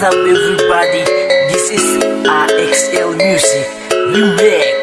What's up everybody? This is RXL Music Remix